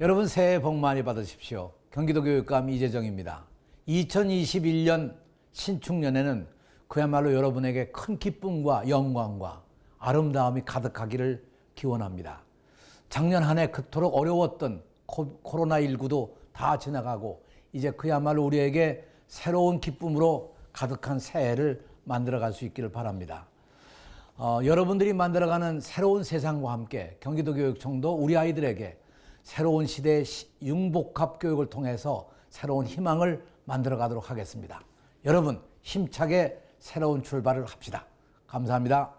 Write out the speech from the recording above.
여러분 새해 복 많이 받으십시오. 경기도 교육감 이재정입니다. 2021년 신축년에는 그야말로 여러분에게 큰 기쁨과 영광과 아름다움이 가득하기를 기원합니다. 작년 한 해 그토록 어려웠던 코- 코로나19도 다 지나가고 이제 그야말로 우리에게 새로운 기쁨으로 가득한 새해를 만들어갈 수 있기를 바랍니다. 어, 여러분들이 만들어가는 새로운 세상과 함께 경기도 교육청도 우리 아이들에게 새로운 시대의 시- 융복합 교육을 통해서 새로운 희망을 만들어 가도록 하겠습니다. 여러분 힘차게 새로운 출발을 합시다. 감사합니다.